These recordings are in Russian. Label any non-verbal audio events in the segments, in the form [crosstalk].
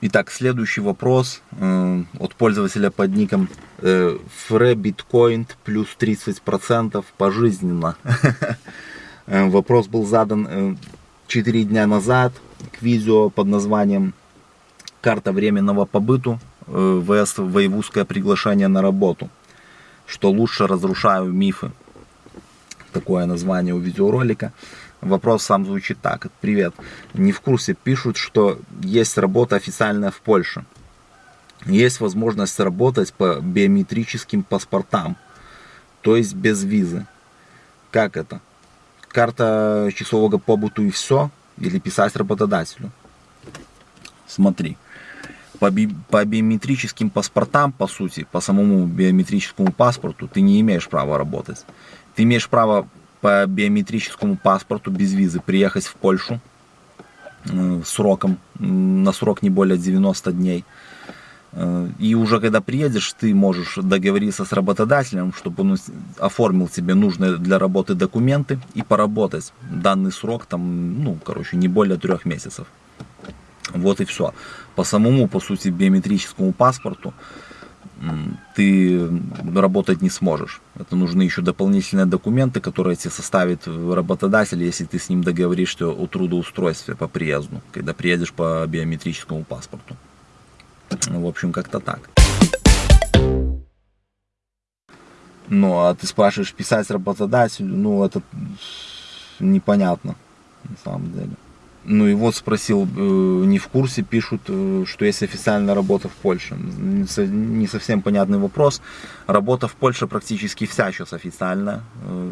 Итак, следующий вопрос э, от пользователя под ником э, FreBitcoin плюс 30% пожизненно. [laughs] Э, вопрос был задан э, 4 дня назад к видео под названием «Карта временного побыту э, ВС Воевузское приглашение на работу. Что лучше разрушаю мифы». Такое название у видеоролика. Вопрос сам звучит так. Привет. Не в курсе. Пишут, что есть работа официальная в Польше. Есть возможность работать по биометрическим паспортам. То есть без визы. Как это? Карта часового побыту и все? Или писать работодателю? Смотри. По, би по биометрическим паспортам, по сути, по самому биометрическому паспорту, ты не имеешь права работать. Ты имеешь право по биометрическому паспорту без визы приехать в Польшу э, сроком, на срок не более 90 дней. Э, и уже когда приедешь, ты можешь договориться с работодателем, чтобы он оформил тебе нужные для работы документы и поработать данный срок, там, ну, короче, не более трех месяцев. Вот и все. По самому, по сути, биометрическому паспорту ты работать не сможешь. Это нужны еще дополнительные документы, которые тебе составит работодатель, если ты с ним договоришься о трудоустройстве по приезду, когда приедешь по биометрическому паспорту. В общем, как-то так. Ну, а ты спрашиваешь писать работодателю, ну, это непонятно, на самом деле. Ну и вот спросил, э, не в курсе, пишут, э, что есть официальная работа в Польше. Не совсем понятный вопрос. Работа в Польше практически вся сейчас официальная. Э,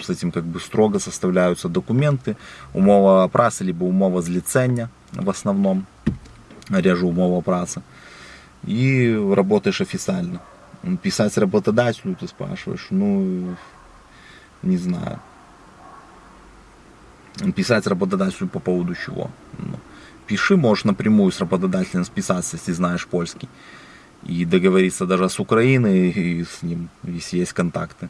с этим как бы строго составляются документы. Умова працы, либо умова злицення в основном. Реже умова працы. И работаешь официально. Писать работодателю, ты спрашиваешь, ну, не знаю писать работодателю по поводу чего. Ну, пиши, можешь напрямую с работодателем списаться, если знаешь польский. И договориться даже с Украиной и с ним, если есть контакты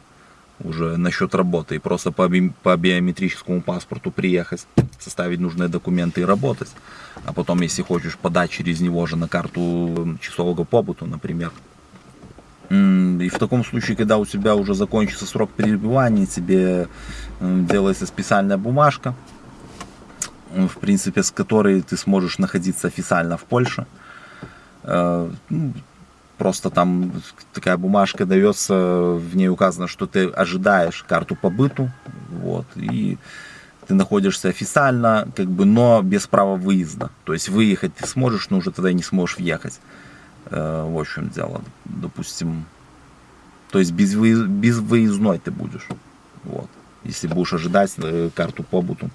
уже насчет работы. И просто по, би по биометрическому паспорту приехать, составить нужные документы и работать. А потом, если хочешь, подать через него же на карту часового побыту, например. И в таком случае, когда у тебя уже закончится срок пребывания, тебе делается специальная бумажка, в принципе, с которой ты сможешь находиться официально в Польше. Э, ну, просто там такая бумажка дается, в ней указано, что ты ожидаешь карту побыту, вот, и ты находишься официально, как бы, но без права выезда. То есть выехать ты сможешь, но уже тогда не сможешь въехать. Э, в общем дело, допустим, то есть без, без выездной ты будешь. Вот. Если будешь ожидать э, карту побыту,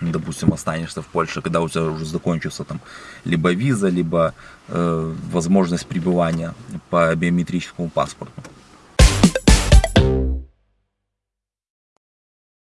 допустим, останешься в Польше, когда у тебя уже закончится там либо виза, либо э, возможность пребывания по биометрическому паспорту.